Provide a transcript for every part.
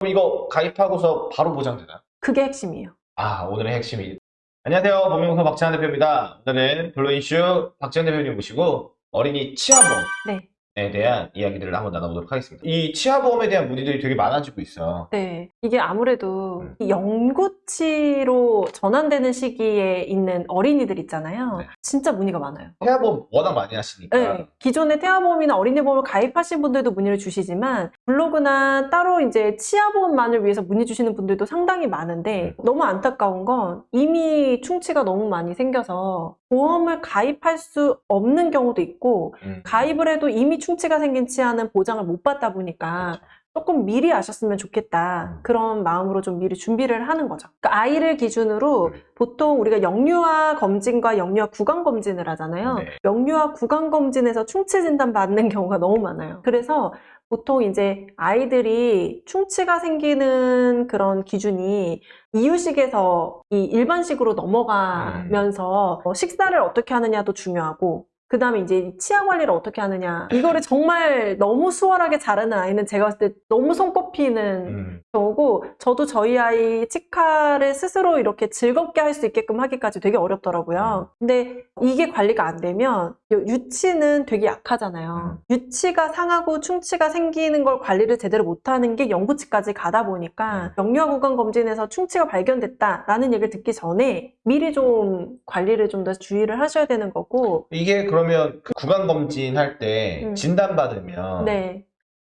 그럼 이거 가입하고서 바로 보장되나요? 그게 핵심이에요. 아, 오늘의 핵심이. 안녕하세요. 범용서 박찬환 대표입니다. 오늘은 블루 이슈 박찬환 대표님 모시고 어린이 치아보험에 네. 대한 이야기들을 한번 나눠보도록 하겠습니다. 이 치아보험에 대한 문의들이 되게 많아지고 있어. 네. 이게 아무래도 음. 이 영구치로 전환되는 시기에 있는 어린이들 있잖아요. 네. 진짜 문의가 많아요. 태아보험 워낙 많이 하시니까. 네. 기존의 태아보험이나 어린이보험을 가입하신 분들도 문의를 주시지만 블로그나 따로 이제 치아보험만을 위해서 문의 주시는 분들도 상당히 많은데 너무 안타까운 건 이미 충치가 너무 많이 생겨서 보험을 가입할 수 없는 경우도 있고 음. 가입을 해도 이미 충 치가 생긴 치아는 보장을 못 받다 보니까 그렇죠. 조금 미리 아셨으면 좋겠다. 음. 그런 마음으로 좀 미리 준비를 하는 거죠. 그러니까 아이를 기준으로 음. 보통 우리가 영유아 검진과 영유아 구강 검진을 하잖아요. 네. 영유아 구강 검진에서 충치 진단 받는 경우가 너무 많아요. 그래서 보통 이제 아이들이 충치가 생기는 그런 기준이 이유식에서 이 일반식으로 넘어가면서 어, 식사를 어떻게 하느냐도 중요하고 그 다음에 이제 이 치아 관리를 어떻게 하느냐 이거를 정말 너무 수월하게 잘하는 아이는 제가 봤을 때 너무 손꼽히는 음. 경우고 저도 저희 아이 치카를 스스로 이렇게 즐겁게 할 수 있게끔 하기까지 되게 어렵더라고요. 근데 이게 관리가 안 되면 유치는 되게 약하잖아요. 유치가 상하고 충치가 생기는 걸 관리를 제대로 못하는 게 영구치까지 가다 보니까 영유아 구강 검진에서 충치가 발견됐다라는 얘기를 듣기 전에 미리 좀 관리를 좀 더 주의를 하셔야 되는 거고 이게 그러면 그 구강 검진 할때 음. 진단 받으면 네.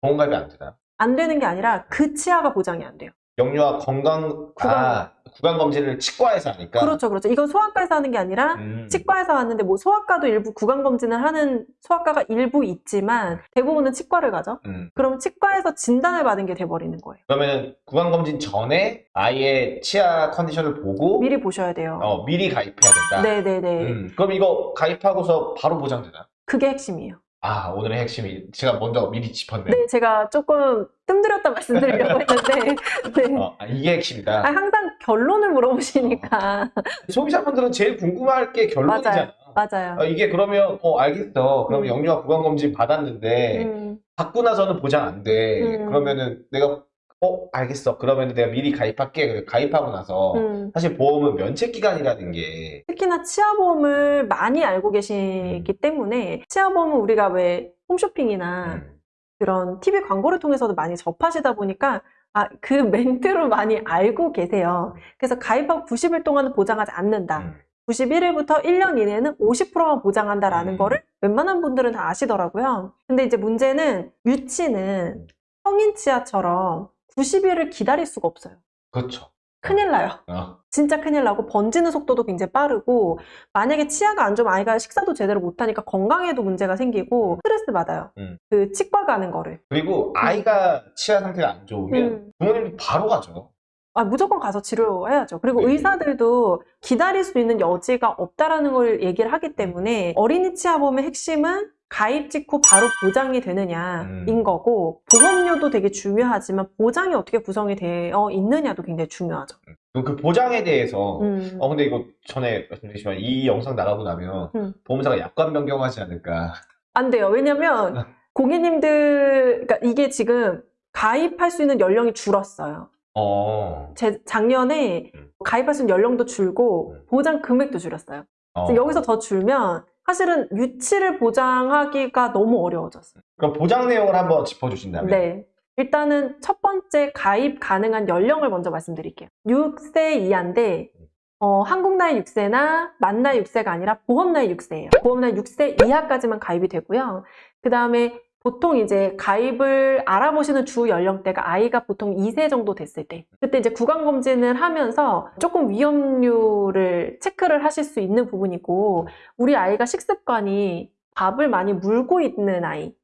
보험가입이 안 되나요? 안 되는 게 아니라 그 치아가 보장이 안 돼요. 영유아 건강, 구강- 아, 구강 검진을 치과에서 하니까. 그렇죠, 그렇죠. 이건 소아과에서 하는 게 아니라 음. 치과에서 왔는데 뭐 소아과도 일부 구강 검진을 하는 소아과가 일부 있지만 대부분은 치과를 가죠. 음. 그러면 치과에서 진단을 받은 게 돼버리는 거예요. 그러면 구강 검진 전에 아이의 치아 컨디션을 보고 미리 보셔야 돼요. 어, 미리 가입해야 된다. 네네네. 음, 그럼 이거 가입하고서 바로 보장되나요? 그게 핵심이에요. 아, 오늘의 핵심이 제가 먼저 미리 짚었네. 네, 제가 조금 뜸들였다 말씀드리려고 했는데 네. 어, 아, 이게 핵심이다. 아, 항상 결론을 물어보시니까 소비자분들은 제일 궁금할 게 결론이잖아. 맞아요. 어, 이게 그러면 어 알겠어. 그러면 음. 영유아 구강 검진 받았는데 음, 받고 나서는 보장 안 돼. 음. 그러면은 내가 어 알겠어. 그러면 내가 미리 가입할게. 가입하고 나서 음. 사실 보험은 면책 기간이라는 게 특히나 치아보험을 많이 알고 계시기 때문에 치아보험은 우리가 왜 홈쇼핑이나 음, 그런 TV 광고를 통해서도 많이 접하시다 보니까 아, 그 멘트로 많이 알고 계세요. 그래서 가입하고 90일 동안은 보장하지 않는다. 음. 91일부터 1년 이내는 50%만 보장한다라는 음. 거를 웬만한 분들은 다 아시더라고요. 근데 이제 문제는 유치는 성인 치아처럼 90일을 기다릴 수가 없어요. 그렇죠. 큰일 나요. 어. 진짜 큰일 나고 번지는 속도도 굉장히 빠르고 만약에 치아가 안 좋으면 아이가 식사도 제대로 못하니까 건강에도 문제가 생기고 스트레스 받아요. 음. 그 치과 가는 거를. 그리고 아이가 치아 상태가 안 좋으면 음. 부모님도 바로 가죠. 아, 무조건 가서 치료해야죠. 그리고 네. 의사들도 기다릴 수 있는 여지가 없다라는 걸 얘기를 하기 때문에 어린이 치아보험의 핵심은 가입 직후 바로 보장이 되느냐인 음. 거고 보험료도 되게 중요하지만 보장이 어떻게 구성이 되어 있느냐도 굉장히 중요하죠. 그럼 그 보장에 대해서 음. 어 근데 이거 전에 말씀드렸지만 이 영상 나가고 나면 음. 보험사가 약관 변경하지 않을까. 안 돼요. 왜냐면 고객님들, 그러니까 이게 지금 가입할 수 있는 연령이 줄었어요. 어. 제 작년에 음. 가입할 수 있는 연령도 줄고 음. 보장 금액도 줄였어요. 어. 여기서 더 줄면 사실은 유치를 보장하기가 너무 어려워졌어요. 그럼 보장 내용을 한번 짚어주신다면. 네. 일단은 첫 번째 가입 가능한 연령을 먼저 말씀드릴게요. 6세 이하인데 어, 한국 나이 6세나 만 나이 6세가 아니라 보험 나이 6세예요. 보험 나이 6세 이하까지만 가입이 되고요. 그 다음에 보통 이제 가입을 알아보시는 주 연령대가 아이가 보통 2세 정도 됐을 때 그때 이제 구강검진을 하면서 조금 위험률을 체크를 하실 수 있는 부분이고 우리 아이가 식습관이 밥을 많이 물고 있는 아이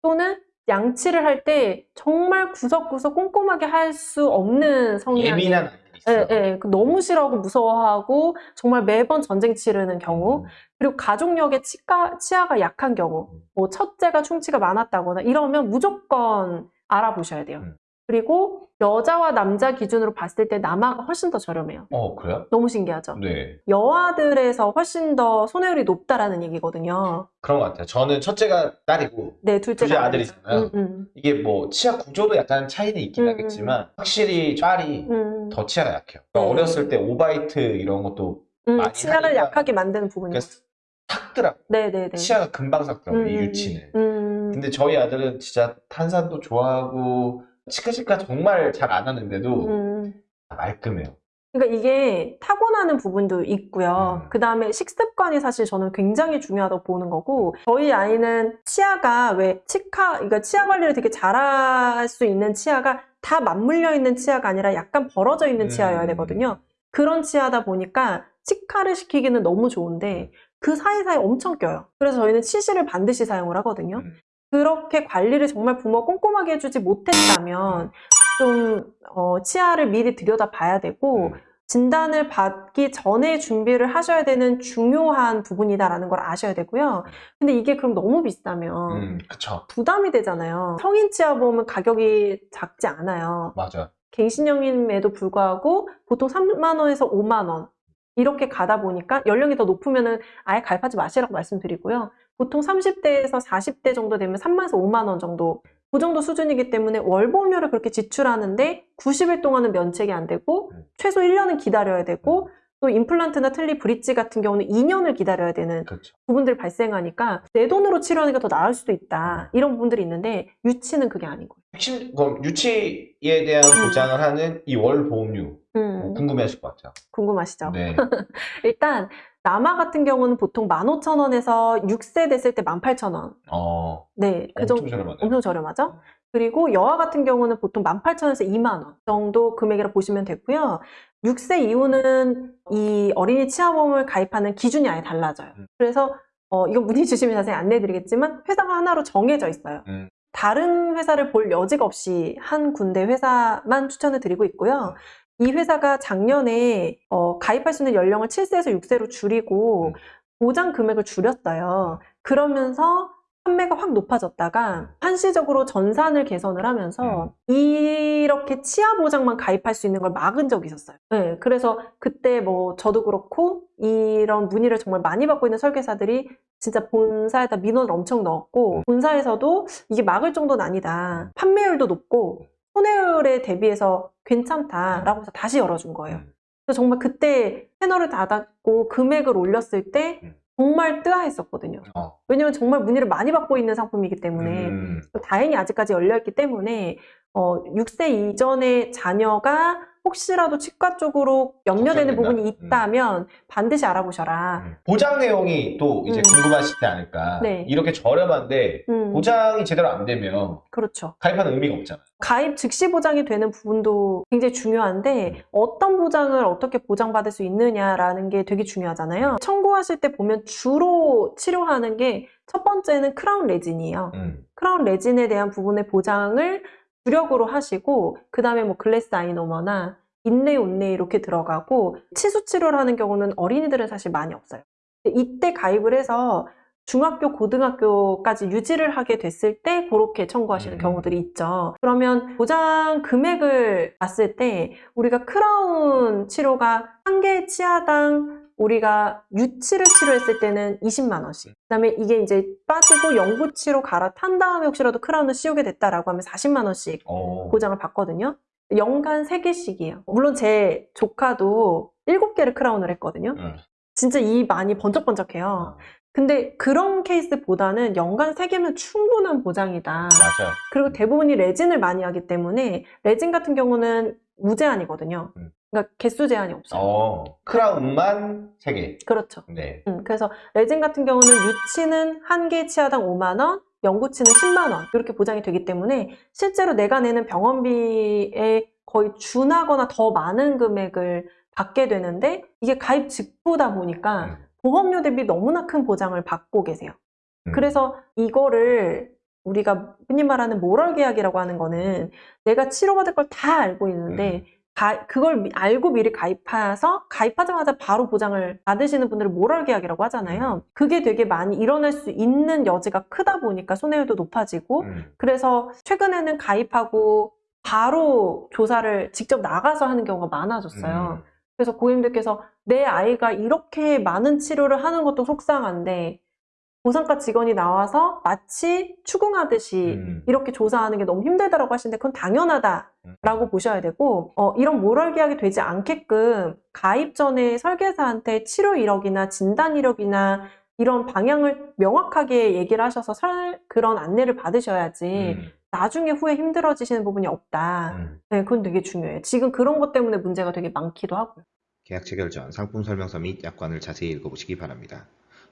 또는 양치를 할 때 정말 구석구석 꼼꼼하게 할 수 없는 성향이 예민한 있어. 예, 예. 그 너무 싫어하고 무서워하고 정말 매번 전쟁 치르는 경우 그리고 가족력의 치과, 치아가 약한 경우 뭐 첫째가 충치가 많았다거나 이러면 무조건 알아보셔야 돼요. 음. 그리고 여자와 남자 기준으로 봤을 때 남아가 훨씬 더 저렴해요. 어, 그래요? 너무 신기하죠? 네. 여아들에서 훨씬 더 손해율이 높다라는 얘기거든요. 그런 것 같아요. 저는 첫째가 딸이고, 네, 둘째가 둘째. 아들이잖아요. 음, 음. 이게 뭐 치아 구조도 약간 차이는 있긴 음, 하겠지만, 확실히 딸이 음, 더 치아가 약해요. 그러니까 네. 어렸을 때 오바이트 이런 것도 음, 많이 치아를 약하게 만드는 부분이요. 그러니까 삭더라고. 네네네. 치아가 금방 삭더라고, 이 음, 유치는. 음, 근데 저희 아들은 진짜 탄산도 좋아하고, 치카치카 정말 잘 안 하는데도 음. 말끔해요. 그러니까 이게 타고나는 부분도 있고요. 음. 그 다음에 식습관이 사실 저는 굉장히 중요하다고 보는 거고, 저희 아이는 치아가 왜 치카, 그러니까 치아 관리를 되게 잘할 수 있는 치아가 다 맞물려 있는 치아가 아니라 약간 벌어져 있는 음. 치아여야 되거든요. 그런 치아다 보니까 치카를 시키기는 너무 좋은데 그 사이사이 엄청 껴요. 그래서 저희는 치실을 반드시 사용을 하거든요. 음. 그렇게 관리를 정말 부모가 꼼꼼하게 해주지 못했다면 좀 어, 치아를 미리 들여다 봐야 되고 음. 진단을 받기 전에 준비를 하셔야 되는 중요한 부분이다라는 걸 아셔야 되고요. 근데 이게 그럼 너무 비싸면 음, 그쵸. 부담이 되잖아요. 성인 치아 보험은 가격이 작지 않아요. 맞아. 갱신형임에도 불구하고 보통 3만 원에서 5만 원 이렇게 가다 보니까 연령이 더 높으면은 아예 가입하지 마시라고 말씀드리고요. 보통 30대에서 40대 정도 되면 3만에서 5만 원 정도 그 정도 수준이기 때문에 월보험료를 그렇게 지출하는데 90일 동안은 면책이 안 되고 음. 최소 1년은 기다려야 되고 또 임플란트나 틀니 브릿지 같은 경우는 2년을 기다려야 되는 그렇죠. 부분들이 발생하니까 내 돈으로 치료하는 게 더 나을 수도 있다 이런 부분들이 있는데 유치는 그게 아니고 핵심, 그럼 유치에 대한 음. 보장을 하는 이 월 보험료 음, 궁금해하실 것 같아요. 궁금하시죠? 네. 일단 남아 같은 경우는 보통 15,000원에서 6세 됐을 때 18,000원. 어, 네, 그 엄청 정도 저렴하네요. 엄청 저렴하죠. 그리고 여아 같은 경우는 보통 18,000원에서 2만 원 정도 금액이라 보시면 되고요. 6세 이후는 이 어린이 치아보험을 가입하는 기준이 아예 달라져요. 음. 그래서 어, 이거 문의 주시면 자세히 안내해 드리겠지만 회사가 하나로 정해져 있어요. 음. 다른 회사를 볼 여지가 없이 한 군데 회사만 추천을 드리고 있고요. 이 회사가 작년에 어, 가입할 수 있는 연령을 7세에서 6세로 줄이고 음. 보장 금액을 줄였어요. 그러면서 판매가 확 높아졌다가 한시적으로 전산을 개선을 하면서 이렇게 치아 보장만 가입할 수 있는 걸 막은 적이 있었어요. 네, 그래서 그때 뭐 저도 그렇고 이런 문의를 정말 많이 받고 있는 설계사들이 진짜 본사에다 민원을 엄청 넣었고 본사에서도 이게 막을 정도는 아니다. 판매율도 높고 손해율에 대비해서 괜찮다라고 해서 다시 열어준 거예요. 음. 그래서 정말 그때 채널을 닫았고 금액을 올렸을 때 음. 정말 뜨아했었거든요. 어. 왜냐면 정말 문의를 많이 받고 있는 상품이기 때문에 음. 다행히 아직까지 열려있기 때문에 어, 6세 이전의 자녀가 혹시라도 치과 쪽으로 염려되는 걱정된다. 부분이 있다면 반드시 알아보셔라. 음. 보장 내용이 또 이제 음. 궁금하시지 않을까. 네. 이렇게 저렴한데 음, 보장이 제대로 안 되면 그렇죠. 가입하는 의미가 없잖아요. 가입 즉시 보장이 되는 부분도 굉장히 중요한데 어떤 보장을 어떻게 보장받을 수 있느냐라는 게 되게 중요하잖아요. 청구하실 때 보면 주로 치료하는 게 첫 번째는 크라운 레진이에요. 음. 크라운 레진에 대한 부분의 보장을 주력으로 하시고 그 다음에 뭐 글래스 아이노머나 인레이 온레이 이렇게 들어가고 치수 치료를 하는 경우는 어린이들은 사실 많이 없어요. 이때 가입을 해서 중학교, 고등학교까지 유지를 하게 됐을 때 그렇게 청구하시는 음. 경우들이 있죠. 그러면 보장 금액을 봤을 때 우리가 크라운 치료가 한 개 치아당 우리가 유치를 치료했을 때는 20만 원씩. 그 다음에 이게 이제 빠지고 영구 치료 갈아탄 다음에 혹시라도 크라운을 씌우게 됐다라고 하면 40만 원씩 어. 보장을 받거든요. 연간 3개씩이에요. 물론 제 조카도 7개를 크라운을 했거든요. 음. 진짜 이 많이 번쩍번쩍해요. 어. 근데 그런 케이스보다는 연간 3개면 충분한 보장이다. 맞아. 그리고 대부분이 레진을 많이 하기 때문에 레진 같은 경우는 무제한이거든요. 음. 그러니까 개수 제한이 없어요. 어. 크라운만 3개. 그렇죠. 네. 음, 그래서 레진 같은 경우는 유치는 한 개 치아당 5만 원, 영구치는 10만 원 이렇게 보장이 되기 때문에 실제로 내가 내는 병원비에 거의 준하거나 더 많은 금액을 받게 되는데 이게 가입 직후다 보니까 음. 보험료 대비 너무나 큰 보장을 받고 계세요. 음. 그래서 이거를 우리가 흔히 말하는 모럴 계약이라고 하는 거는 내가 치료받을 걸 다 알고 있는데 음. 가- 그걸 미- 알고 미리 가입해서 가입하자마자 바로 보장을 받으시는 분들을 모럴 계약이라고 하잖아요. 그게 되게 많이 일어날 수 있는 여지가 크다 보니까 손해율도 높아지고 음. 그래서 최근에는 가입하고 바로 조사를 직접 나가서 하는 경우가 많아졌어요. 음. 그래서 고객님들께서 내 아이가 이렇게 많은 치료를 하는 것도 속상한데 보상과 직원이 나와서 마치 추궁하듯이 음. 이렇게 조사하는 게 너무 힘들다라고 하시는데 그건 당연하다라고 음. 보셔야 되고 어, 이런 모럴 계약이 되지 않게끔 가입 전에 설계사한테 치료 이력이나 진단 이력이나 이런 방향을 명확하게 얘기를 하셔서 설- 그런 안내를 받으셔야지 음. 나중에 후에 힘들어지시는 부분이 없다. 음. 네, 그건 되게 중요해요. 지금 그런 것 때문에 문제가 되게 많기도 하고요. 계약 체결 전 상품 설명서 및 약관을 자세히 읽어보시기 바랍니다.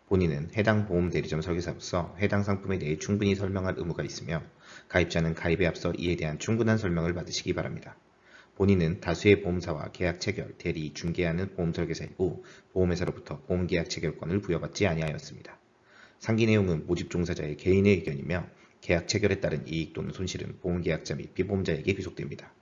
본인은 해당 보험 대리점 설계사로서 해당 상품에 대해 충분히 설명할 의무가 있으며 가입자는 가입에 앞서 이에 대한 충분한 설명을 받으시기 바랍니다. 본인은 다수의 보험사와 계약 체결, 대리, 중개하는 보험 설계사이고 보험회사로부터 보험 계약 체결권을 부여받지 아니하였습니다. 상기 내용은 모집 종사자의 개인의 의견이며 계약 체결에 따른 이익 또는 손실은 보험 계약자 및 비보험자에게 귀속됩니다.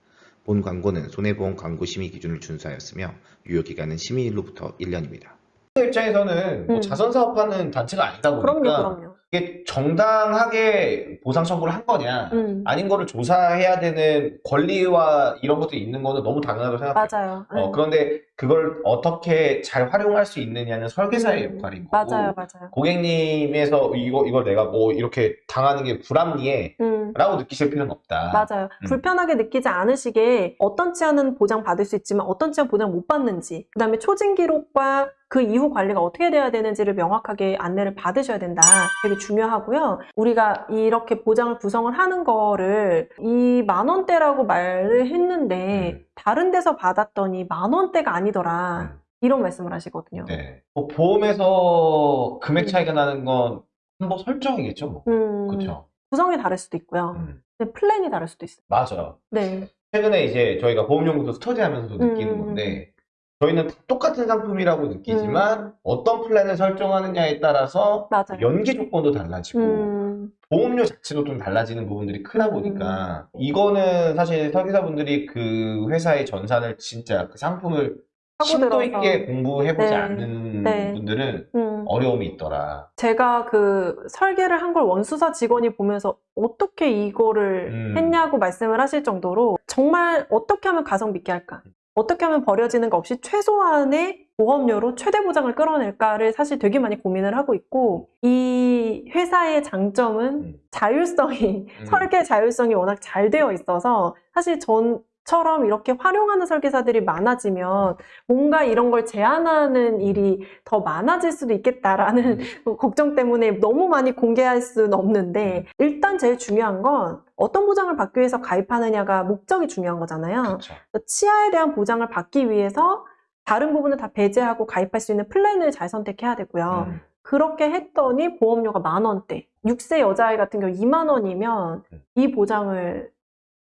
본 광고는 손해보험 광고 심의 기준을 준수하였으며 유효 기간은 심의일로부터 1년입니다. 입장에서는 뭐 음. 자선 사업하는 단체가 아니다 보니까 그럼요, 그럼요. 이게 정당하게 보상 청구를 한 거냐 음, 아닌 거를 조사해야 되는 권리와 이런 것들이 있는 거는 너무 당연하다고 생각해요. 맞아요. 어, 네. 그런데 그걸 어떻게 잘 활용할 수 있느냐는 설계사의 음, 역할인 거고 맞아요, 맞아요. 고객님에서 이거 이걸 내가 뭐 이렇게 당하는 게 불합리해 음, 라고 느끼실 필요는 없다. 맞아요. 음. 불편하게 느끼지 않으시게 어떤 치아는 보장 받을 수 있지만 어떤 치아는 보장 못 받는지, 그 다음에 초진 기록과 그 이후 관리가 어떻게 돼야 되는지를 명확하게 안내를 받으셔야 된다. 되게 중요하고요. 우리가 이렇게 보장을 구성을 하는 거를 이 만 원대라고 말을 했는데 음. 다른 데서 받았더니 만 원대가 아니 더라. 음. 이런 말씀을 하시거든요. 네. 뭐 보험에서 금액 차이가 나는 건 한번 설정이겠죠, 뭐. 음, 그렇죠. 구성이 다를 수도 있고요. 음. 근데 플랜이 다를 수도 있어요. 맞아요. 네. 최근에 이제 저희가 보험연구소 스터디 하면서도 느끼는 음. 건데 저희는 다 똑같은 상품이라고 느끼지만 어떤 플랜을 설정하느냐에 따라서 음. 맞아요. 연계 조건도 달라지고 음, 보험료 자체도 좀 달라지는 부분들이 크다 보니까 이거는 사실 설계사분들이 그 회사의 전산을 진짜 그 상품을 심도. 있게 공부해보지 네. 않는 네. 분들은 음. 어려움이 있더라. 제가 그 설계를 한 걸 원수사 직원이 보면서 어떻게 이거를 음. 했냐고 말씀을 하실 정도로 정말 어떻게 하면 가성비 있게 할까? 어떻게 하면 버려지는 거 없이 최소한의 보험료로 최대 보장을 끌어낼까를 사실 되게 많이 고민을 하고 있고 이 회사의 장점은 음. 자율성이 음. 설계 자율성이 워낙 잘 되어 있어서 사실 전 처럼 이렇게 활용하는 설계사들이 많아지면 뭔가 이런 걸 제한하는 일이 더 많아질 수도 있겠다라는 걱정 때문에 너무 많이 공개할 수는 없는데 일단 제일 중요한 건 어떤 보장을 받기 위해서 가입하느냐가 목적이 중요한 거잖아요. 그렇죠. 치아에 대한 보장을 받기 위해서 다른 부분을 다 배제하고 가입할 수 있는 플랜을 잘 선택해야 되고요. 음. 그렇게 했더니 보험료가 만 원대. 6세 여자아이 같은 경우 2만 원이면 음. 이 보장을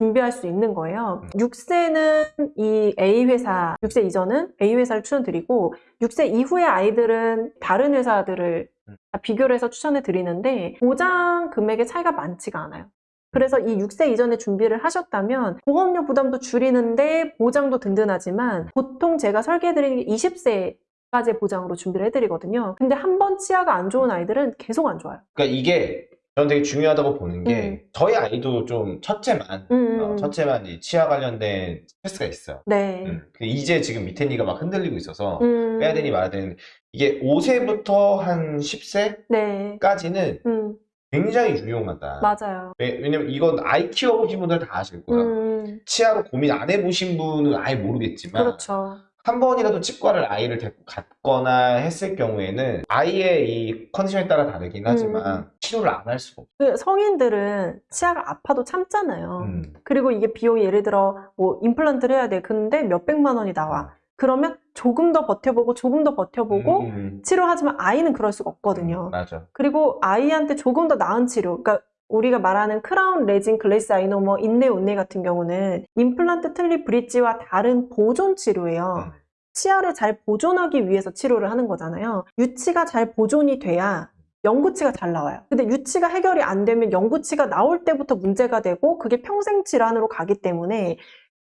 준비할 수 있는 거예요. 음. 6세는 이 A 회사, 6세 이전은 A 회사를 추천드리고 6세 이후의 아이들은 다른 회사들을 음. 다 비교를 해서 추천해 드리는데 보장 금액의 차이가 많지가 않아요. 그래서 이 6세 이전에 준비를 하셨다면 보험료 부담도 줄이는데 보장도 든든하지만 보통 제가 설계해드리는 게 20세 까지 보장으로 준비를 해드리거든요. 근데 한 번 치아가 안 좋은 아이들은 계속 안 좋아요. 그러니까 이게 저는 되게 중요하다고 보는 게 음. 저희 아이도 좀 첫째만 음, 어, 첫째만 이 치아 관련된 스트레스가 있어요. 네. 음. 근데 이제 지금 밑에 니가 막 흔들리고 있어서 음, 빼야 되니 말아야 되는데 이게 5세부터 한 10세까지는 네. 음, 굉장히 유용하다. 맞아요. 왜, 왜냐면 이건 아이 키워보신 분들 다 아실 거야. 음, 치아로 고민 안 해보신 분은 아예 모르겠지만 그렇죠. 한 번이라도 치과를 아이를 데리고 갔거나 했을 경우에는 아이의 이 컨디션에 따라 다르긴 하지만 치료를 안 할 수가 없어. 그 성인들은 치아가 아파도 참잖아요. 음. 그리고 이게 비용이 예를 들어 뭐 임플란트를 해야 돼. 근데 몇백만 원이 나와. 그러면 조금 더 버텨보고 조금 더 버텨보고 음, 치료하지만 아이는 그럴 수가 없거든요. 맞아. 그리고 아이한테 조금 더 나은 치료, 그러니까 우리가 말하는 크라운, 레진, glass ionomer, 인내, 온내 같은 경우는 임플란트, 틀니, 브릿지와 다른 보존 치료예요. 음. 치아를 잘 보존하기 위해서 치료를 하는 거잖아요. 유치가 잘 보존이 돼야 영구치가 잘 나와요. 근데 유치가 해결이 안 되면 영구치가 나올 때부터 문제가 되고 그게 평생 질환으로 가기 때문에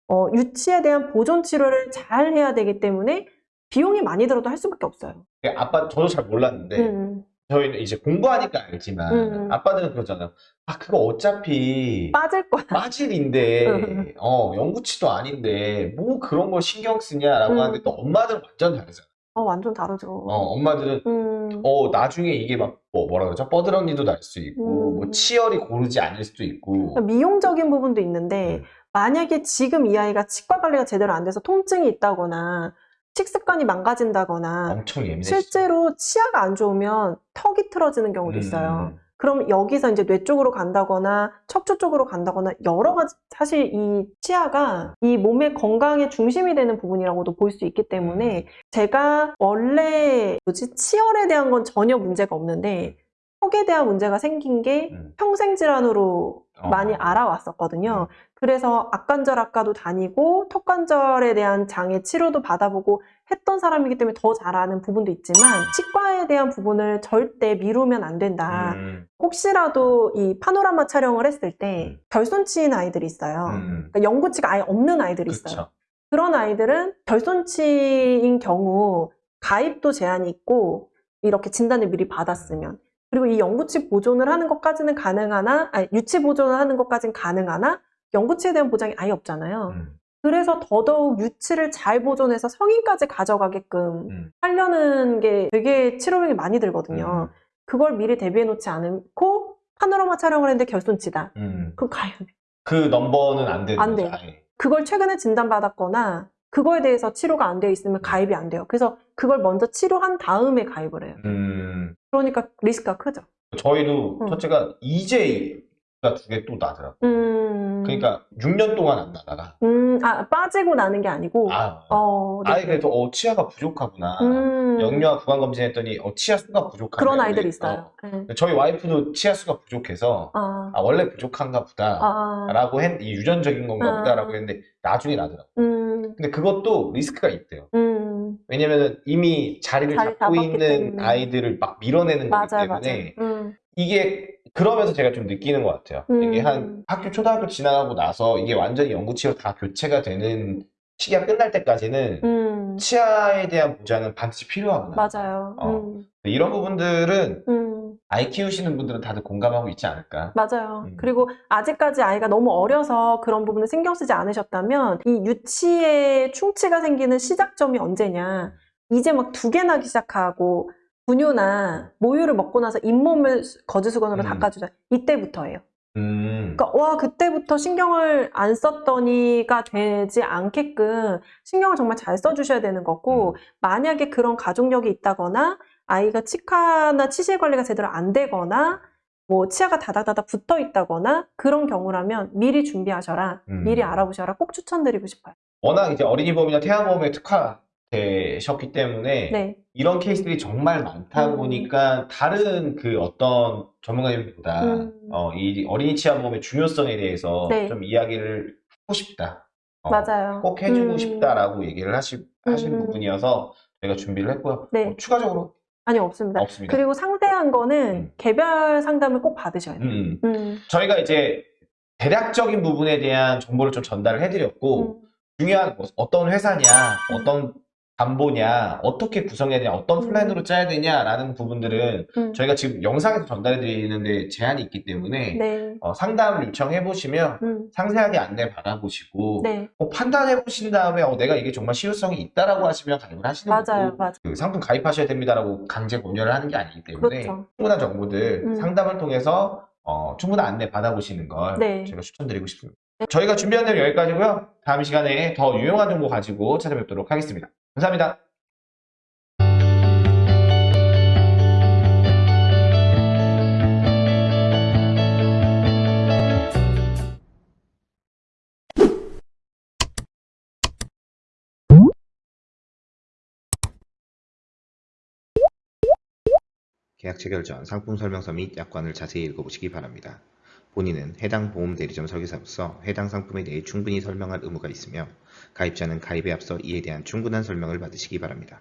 어, 유치에 대한 보존 치료를 잘 해야 되기 때문에 비용이 많이 들어도 할 수밖에 없어요. 아빠 저도 잘 몰랐는데 음, 저희는 이제 공부하니까 알지만 음. 아빠들은 그러잖아요. 아 그거 어차피 빠질 거야. 빠질인데 어 영구치도 아닌데 뭐 그런 걸 신경 쓰냐라고 음. 하는데 또 엄마들은 완전 다르잖아. 어, 완전 다르죠. 어 엄마들은 음, 어 나중에 이게 막 뭐, 뭐라 그러죠? 뻐드렁니도 날 수 있고 음. 뭐 치열이 고르지 않을 수도 있고 미용적인 부분도 있는데, 음. 만약에 지금 이 아이가 치과 관리가 제대로 안 돼서 통증이 있다거나, 식습관이 망가진다거나, 엄청 예민해. 실제로 치아가 안 좋으면 턱이 틀어지는 경우도 있어요. 그럼 여기서 이제 뇌 쪽으로 간다거나 척추 쪽으로 간다거나 여러 가지 사실 이 치아가 이 몸의 건강의 중심이 되는 부분이라고도 볼 수 있기 때문에 제가 원래 뭐지 치열에 대한 건 전혀 문제가 없는데 턱에 대한 문제가 생긴 게 음. 평생 질환으로 어. 많이 알아왔었거든요. 그래서 악관절 학과도 다니고 턱관절에 대한 장애 치료도 받아보고 했던 사람이기 때문에 더 잘 아는 부분도 있지만 치과에 대한 부분을 절대 미루면 안 된다. 음, 혹시라도 이 파노라마 촬영을 했을 때 음. 결손치인 아이들이 있어요. 음. 그러니까 영구치가 아예 없는 아이들이 있어요. 그쵸. 그런 아이들은 결손치인 경우 가입도 제한이 있고 이렇게 진단을 미리 받았으면 그리고 이 영구치 보존을 하는 것까지는 가능하나 아니 유치 보존을 하는 것까지는 가능하나 영구치에 대한 보장이 아예 없잖아요. 음, 그래서 더더욱 유치를 잘 보존해서 성인까지 가져가게끔 음. 하려는 게 되게 치료비용이 많이 들거든요. 그걸 미리 대비해 놓지 않고 파노라마 촬영을 했는데 결손치다. 음. 그럼 가요. 그 넘버는 안 되는 안 돼요. 아예. 그걸 최근에 진단받았거나 그거에 대해서 치료가 안 되어 있으면 가입이 안 돼요. 그래서 그걸 먼저 치료한 다음에 가입을 해요. 음. 그러니까 리스크가 크죠. 저희도 음. 첫째가 EJ가 두 개 또 나더라고. 음. 그러니까 6년 동안 안 나다가 음, 아, 빠지고 나는 게 아니고. 아, 어, 네. 아예 그래도 어 치아가 부족하구나. 음. 영유아 구강 검진했더니 어 치아 수가 부족하네. 그런 아이들이 근데, 있어요. 네. 어, 저희 와이프도 치아 수가 부족해서 아, 아 원래 부족한가 보다. 아, 라고 했, 이 유전적인 건가 아. 보다라고 했는데 나중에 나더라고. 음, 근데 그것도 리스크가 있대요. 음. 왜냐면은 이미 자리를 자리 잡고 있는 때문에. 아이들을 막 밀어내는 거기 맞아요, 때문에. 음, 이게 그러면서 제가 좀 느끼는 것 같아요. 음. 이게 한 학교 초등학교 지나가고 나서 이게 완전히 영구치료 다 교체가 되는 시기가 끝날 때까지는 음. 치아에 대한 보장은 반드시 필요하구나. 맞아요. 어. 음, 이런 부분들은 음. 아이 키우시는 분들은 다들 공감하고 있지 않을까. 맞아요. 음. 그리고 아직까지 아이가 너무 어려서 그런 부분을 신경 쓰지 않으셨다면 이 유치에 충치가 생기는 시작점이 언제냐. 이제 막 두 개 나기 시작하고 분유나 모유를 먹고 나서 잇몸을 거즈수건으로 음. 닦아주자. 이때부터예요. 음. 그러니까 와 그때부터 신경을 안 썼더니가 되지 않게끔 신경을 정말 잘 써주셔야 되는 거고 만약에 그런 가족력이 있다거나 아이가 치과나 치실 관리가 제대로 안 되거나 뭐 치아가 다닥다닥 붙어 있다거나 그런 경우라면 미리 준비하셔라 음. 미리 알아보셔라 꼭 추천드리고 싶어요. 워낙 이제 어린이보험이나 태아보험에 특화되셨기 때문에 네, 이런 케이스들이 정말 많다 음. 보니까 다른 그 어떤 전문가님보다 음. 어, 이 어린이 치아보험의 중요성에 대해서 네. 좀 이야기를 하고 싶다. 어, 맞아요. 꼭 해주고 음. 싶다라고 얘기를 하시, 하신 음. 부분이어서 저희가 준비를 했고요. 네. 어, 추가적으로 아니 없습니다. 없습니다. 그리고 상세한 거는 음. 개별 상담을 꼭 받으셔야 돼요. 음. 음. 저희가 이제 대략적인 부분에 대한 정보를 좀 전달을 해드렸고 음. 중요한 뭐 어떤 회사냐, 어떤 담보냐, 어떻게 구성해야 되냐, 어떤 음. 플랜으로 짜야 되냐라는 부분들은 음. 저희가 지금 영상에서 전달해 드리는데 제한이 있기 때문에 네. 어, 상담을 요청해 보시면 음. 상세하게 안내 받아보시고 네. 꼭 판단해 보신 다음에 어, 내가 이게 정말 실효성이 있다라고 하시면 가입을 하시는 맞아요, 거고 맞아요. 그 상품 가입하셔야 됩니다라고 강제 권유를 하는 게 아니기 때문에 그렇죠. 충분한 정보들 음. 상담을 통해서 어, 충분한 안내 받아보시는 걸 네. 제가 추천드리고 싶습니다. 저희가 준비한 내용 여기까지고요. 다음 시간에 더 유용한 정보 가지고 찾아뵙도록 하겠습니다. 감사합니다. 계약 체결 전 상품 설명서 및 약관을 자세히 읽어보시기 바랍니다. 본인은 해당 보험 대리점 설계사로서 해당 상품에 대해 충분히 설명할 의무가 있으며 가입자는 가입에 앞서 이에 대한 충분한 설명을 받으시기 바랍니다.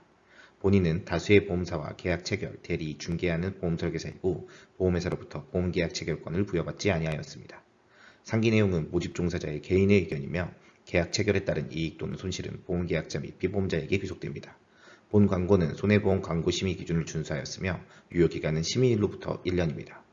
본인은 다수의 보험사와 계약 체결, 대리, 중개하는 보험 설계사이고 보험회사로부터 보험 계약 체결권을 부여받지 아니하였습니다. 상기 내용은 모집 종사자의 개인의 의견이며 계약 체결에 따른 이익 또는 손실은 보험계약자 및 비보험자에게 귀속됩니다. 본 광고는 손해보험 광고 심의 기준을 준수하였으며 유효기간은 심의일로부터 1년입니다.